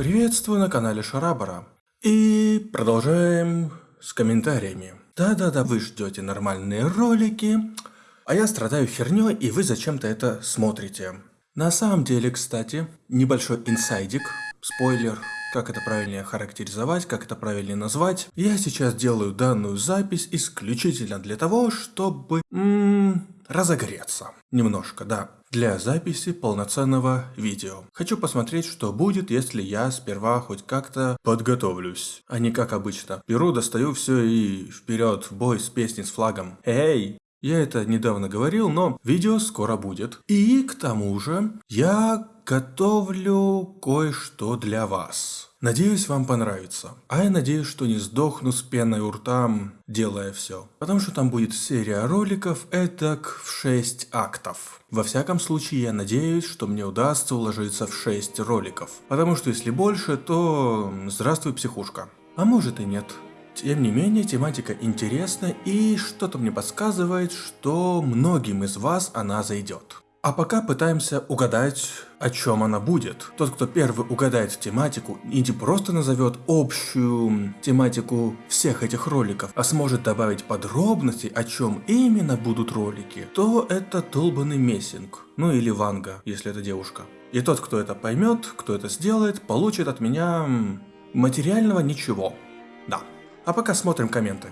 Приветствую на канале Шарабара. И продолжаем с комментариями. Да-да-да, вы ждете нормальные ролики, а я страдаю херней, и вы зачем-то это смотрите. На самом деле, кстати, небольшой инсайдик, спойлер, как это правильнее характеризовать, как это правильнее назвать. Я сейчас делаю данную запись исключительно для того, чтобы м -м, разогреться. Немножко, да для записи полноценного видео. Хочу посмотреть, что будет, если я сперва хоть как-то подготовлюсь, а не как обычно. Беру, достаю все и вперед в бой с песней с флагом. Эй! Я это недавно говорил, но видео скоро будет. И к тому же я готовлю кое-что для вас. Надеюсь, вам понравится. А я надеюсь, что не сдохну с пеной у рта, делая все. Потому что там будет серия роликов этак в 6 актов. Во всяком случае, я надеюсь, что мне удастся уложиться в 6 роликов. Потому что если больше, то здравствуй, психушка. А может и нет. Тем не менее, тематика интересна и что-то мне подсказывает, что многим из вас она зайдет. А пока пытаемся угадать, о чем она будет. Тот, кто первый угадает тематику не просто назовет общую тематику всех этих роликов, а сможет добавить подробности, о чем именно будут ролики, то это долбанный мессинг. Ну или Ванга, если это девушка. И тот, кто это поймет, кто это сделает, получит от меня материального ничего. Да. А пока смотрим комменты.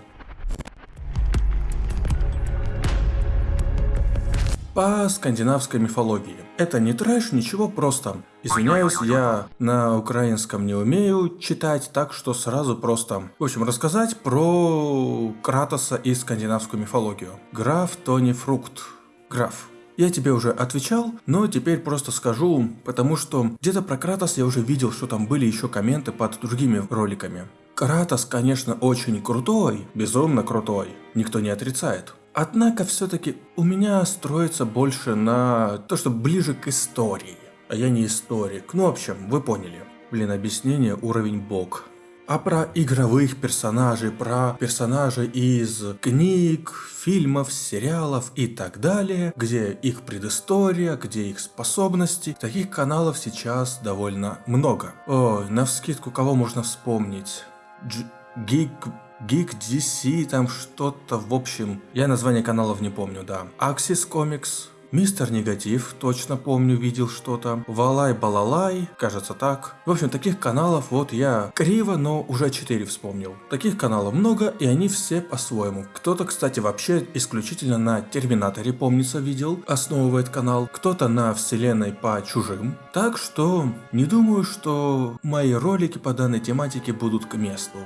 По скандинавской мифологии. Это не трэш, ничего просто. Извиняюсь, я на украинском не умею читать, так что сразу просто... В общем, рассказать про Кратоса и скандинавскую мифологию. Граф Тони Фрукт. Граф. Я тебе уже отвечал, но теперь просто скажу, потому что где-то про Кратос я уже видел, что там были еще комменты под другими роликами. Кратос, конечно, очень крутой, безумно крутой, никто не отрицает. Однако все-таки у меня строится больше на то, что ближе к истории. А я не историк. Ну, в общем, вы поняли. Блин, объяснение уровень бог. А про игровых персонажей, про персонажей из книг, фильмов, сериалов и так далее, где их предыстория, где их способности, таких каналов сейчас довольно много. Ой, на вскидку кого можно вспомнить? Дж Гик Geek DC, там что-то, в общем, я название каналов не помню, да. Axis Comics, Мистер Негатив, точно помню, видел что-то. Валай-балалай, кажется так. В общем, таких каналов вот я криво, но уже 4 вспомнил. Таких каналов много, и они все по-своему. Кто-то, кстати, вообще исключительно на Терминаторе, помнится, видел, основывает канал. Кто-то на вселенной по чужим. Так что, не думаю, что мои ролики по данной тематике будут к месту.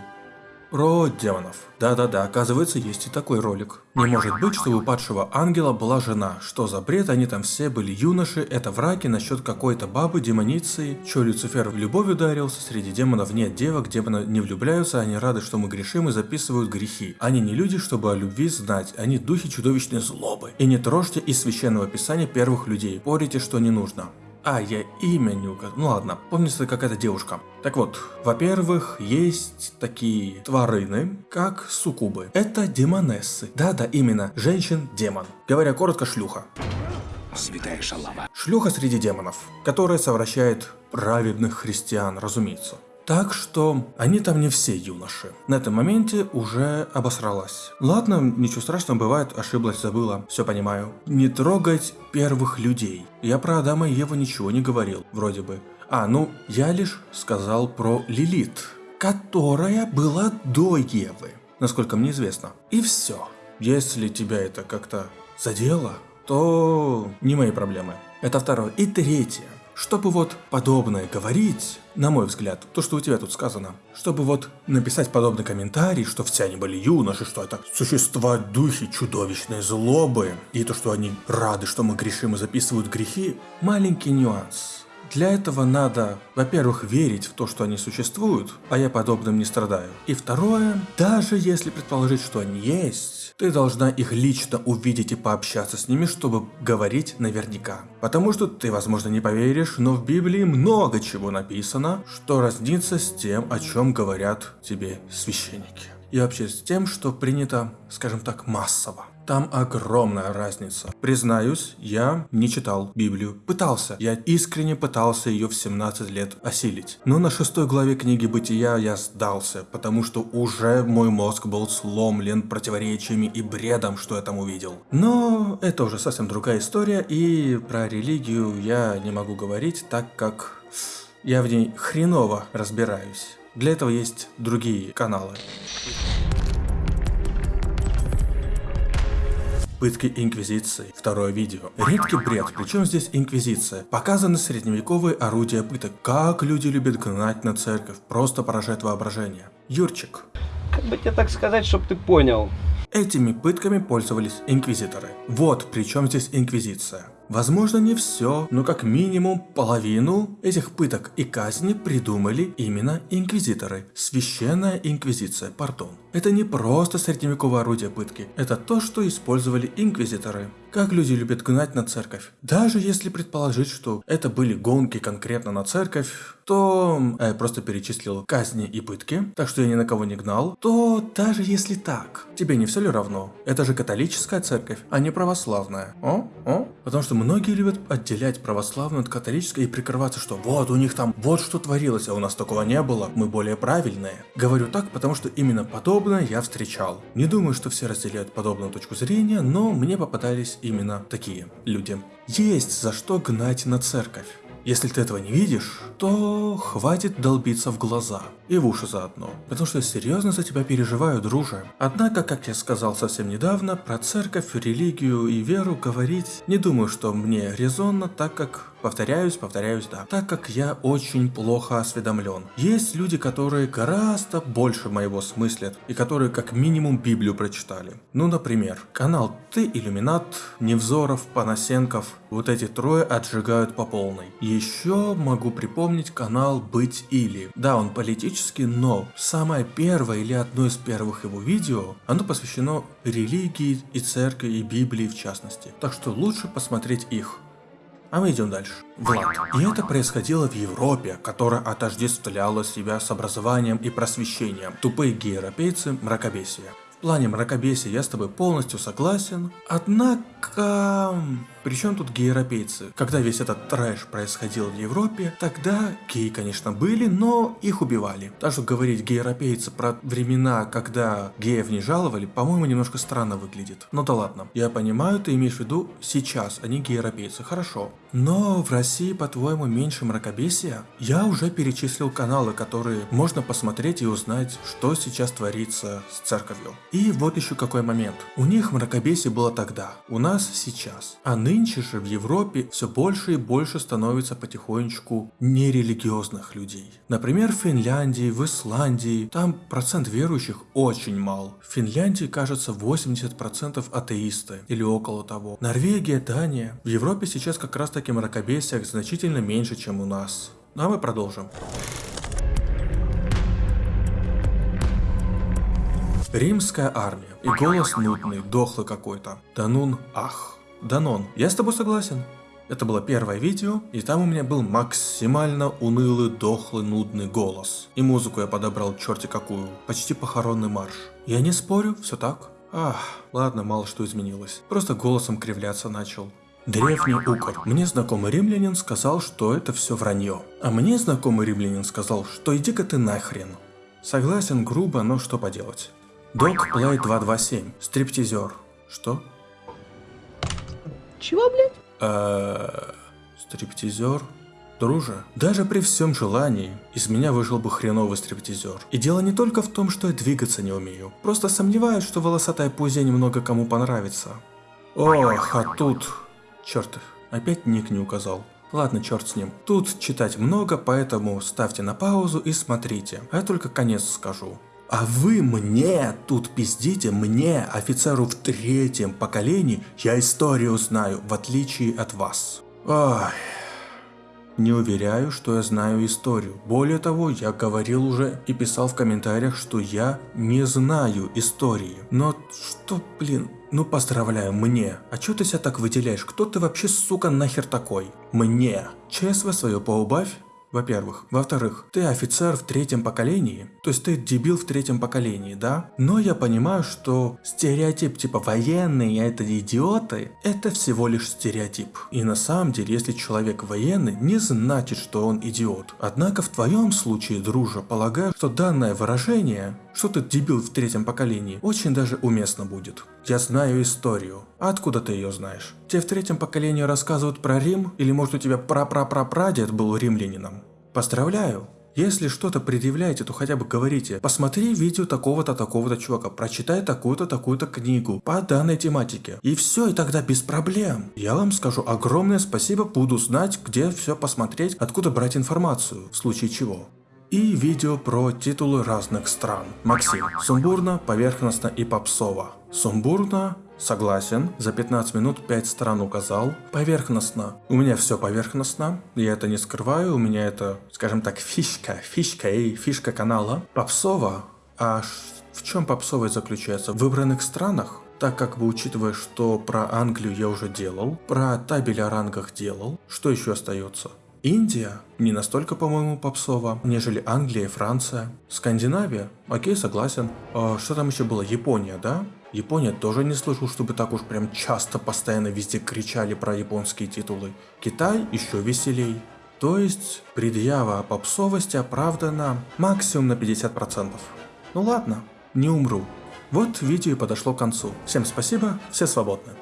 Про демонов. Да-да-да, оказывается, есть и такой ролик. Не может быть, что у падшего ангела была жена. Что за бред, они там все были юноши, это враки насчет какой-то бабы, демоницы. Че, Люцифер в любовь ударился, среди демонов нет девок, демоны не влюбляются, они рады, что мы грешим и записывают грехи. Они не люди, чтобы о любви знать, они духи чудовищной злобы. И не трожьте из священного писания первых людей, порите, что не нужно. А, я имя не указал. Ну ладно, помнится какая-то девушка. Так вот, во-первых, есть такие тварины, как суккубы. Это демонессы. Да-да, именно, женщин-демон. Говоря коротко, шлюха. Святая шалава. Шлюха среди демонов, которая совращает праведных христиан, разумеется. Так что они там не все юноши. На этом моменте уже обосралась. Ладно, ничего страшного, бывает, ошиблась, забыла, все понимаю. Не трогать первых людей. Я про Адама и Еву ничего не говорил, вроде бы. А, ну, я лишь сказал про Лилит, которая была до Евы, насколько мне известно. И все. Если тебя это как-то задело, то не мои проблемы. Это второе. И третье. Чтобы вот подобное говорить, на мой взгляд, то, что у тебя тут сказано, чтобы вот написать подобный комментарий, что все они были юноши, что это существа духи чудовищной злобы, и то, что они рады, что мы грешим и записывают грехи, маленький нюанс. Для этого надо, во-первых, верить в то, что они существуют, а я подобным не страдаю. И второе, даже если предположить, что они есть, ты должна их лично увидеть и пообщаться с ними, чтобы говорить наверняка. Потому что ты, возможно, не поверишь, но в Библии много чего написано, что разнится с тем, о чем говорят тебе священники. И вообще с тем, что принято, скажем так, массово. Там огромная разница. Признаюсь, я не читал Библию. Пытался. Я искренне пытался ее в 17 лет осилить. Но на шестой главе книги Бытия я сдался, потому что уже мой мозг был сломлен противоречиями и бредом, что я там увидел. Но это уже совсем другая история, и про религию я не могу говорить, так как я в ней хреново разбираюсь. Для этого есть другие каналы. Пытки Инквизиции. Второе видео. Редкий бред, причем здесь Инквизиция. Показаны средневековые орудия пыток. Как люди любят гнать на церковь. Просто поражает воображение. Юрчик. Как бы тебе так сказать, чтобы ты понял? Этими пытками пользовались инквизиторы. Вот при чем здесь инквизиция. Возможно не все, но как минимум половину этих пыток и казни придумали именно инквизиторы. Священная инквизиция, пардон. Это не просто средневековое орудие пытки, это то, что использовали инквизиторы. Как люди любят гнать на церковь. Даже если предположить, что это были гонки конкретно на церковь, то я э, просто перечислил казни и пытки, так что я ни на кого не гнал, то даже если так, тебе не все ли равно? Это же католическая церковь, а не православная. О? О? Потому что многие любят отделять православную от католической и прикрываться, что вот у них там вот что творилось, а у нас такого не было, мы более правильные. Говорю так, потому что именно подобное я встречал. Не думаю, что все разделяют подобную точку зрения, но мне попадались именно такие люди. Есть за что гнать на церковь. Если ты этого не видишь, то хватит долбиться в глаза. И в уши заодно. Потому что серьезно за тебя переживаю, друже. Однако, как я сказал совсем недавно, про церковь, религию и веру говорить не думаю, что мне резонно, так как Повторяюсь, повторяюсь, да. Так как я очень плохо осведомлен. Есть люди, которые гораздо больше моего смыслят, и которые как минимум Библию прочитали. Ну, например, канал Ты Иллюминат, Невзоров, Панасенков. Вот эти трое отжигают по полной. Еще могу припомнить канал Быть Или. Да, он политический, но самое первое или одно из первых его видео, оно посвящено религии и церкви и Библии в частности. Так что лучше посмотреть их. А мы идем дальше. Влад. И это происходило в Европе, которая отождествляла себя с образованием и просвещением. Тупые гейропейцы – мракобесие. В плане мракобесия я с тобой полностью согласен. Однако... Причем тут гей-европейцы? Когда весь этот трэш происходил в Европе, тогда геи, конечно, были, но их убивали. Так что говорить гей-европейцы про времена, когда геев не жаловали, по-моему, немножко странно выглядит. Но да ладно. Я понимаю, ты имеешь в виду сейчас, они гей-европейцы, хорошо. Но в России, по-твоему, меньше мракобесия? Я уже перечислил каналы, которые можно посмотреть и узнать, что сейчас творится с церковью. И вот еще какой момент. У них мракобесие было тогда, у нас сейчас. А нынче же в Европе все больше и больше становится потихонечку нерелигиозных людей. Например, в Финляндии, в Исландии, там процент верующих очень мал. В Финляндии, кажется, 80% атеисты или около того. Норвегия, Дания. В Европе сейчас как раз таки мракобесия значительно меньше, чем у нас. Ну а мы продолжим. Римская армия. И голос нудный, дохлый какой-то. Данун ах. Данон, я с тобой согласен. Это было первое видео, и там у меня был максимально унылый, дохлый, нудный голос. И музыку я подобрал черти какую, почти похоронный марш. Я не спорю, все так. Ах, ладно, мало что изменилось. Просто голосом кривляться начал. Древний укор. Мне знакомый римлянин сказал, что это все вранье. А мне знакомый римлянин сказал, что иди-ка ты нахрен. Согласен грубо, но что поделать. Док Плей 227. Стриптизер. Что? Чего, блядь? Э, стриптизер? Друже, даже при всем желании, из меня вышел бы хреновый стриптизер. И дело не только в том, что я двигаться не умею. Просто сомневаюсь, что волосатая пузя немного кому понравится. Ох, а тут... Черт, опять ник не указал. Ладно, черт с ним. Тут читать много, поэтому ставьте на паузу и смотрите. А я только конец скажу. А вы мне тут пиздите, мне, офицеру в третьем поколении, я историю знаю, в отличие от вас. Ой. Не уверяю, что я знаю историю. Более того, я говорил уже и писал в комментариях, что я не знаю истории. Но что, блин, ну поздравляю, мне. А чё ты себя так выделяешь? Кто ты вообще, сука, нахер такой? Мне. ЧСВ свое поубавь. Во-первых. Во-вторых, ты офицер в третьем поколении, то есть ты дебил в третьем поколении, да? Но я понимаю, что стереотип типа военные это идиоты, это всего лишь стереотип. И на самом деле, если человек военный, не значит, что он идиот. Однако в твоем случае, дружа, полагаю, что данное выражение, что ты дебил в третьем поколении, очень даже уместно будет. Я знаю историю. А откуда ты ее знаешь? Тебе в третьем поколении рассказывают про Рим? Или может у тебя пра-пра-пра-прадед был римлянином? Поздравляю! Если что-то предъявляете, то хотя бы говорите, посмотри видео такого-то, такого-то чувака, прочитай такую-то, такую-то книгу по данной тематике. И все, и тогда без проблем. Я вам скажу огромное спасибо, буду знать, где все посмотреть, откуда брать информацию, в случае чего. И видео про титулы разных стран. Максим. Сумбурно, поверхностно и попсово. Сумбурно, Согласен, за 15 минут 5 стран указал. Поверхностно. У меня все поверхностно, я это не скрываю, у меня это, скажем так, фишка, фишка и фишка канала. Попсово. А в чем попсовость заключается? В выбранных странах? Так как бы учитывая, что про Англию я уже делал, про табель о рангах делал, что еще остается? Индия не настолько, по-моему, попсова, нежели Англия и Франция. Скандинавия? Окей, согласен. А что там еще было? Япония, да? Япония тоже не слышал, чтобы так уж прям часто постоянно везде кричали про японские титулы. Китай еще веселей. То есть, предъява о попсовости оправдана максимум на 50%. Ну ладно, не умру. Вот видео и подошло к концу. Всем спасибо, все свободны.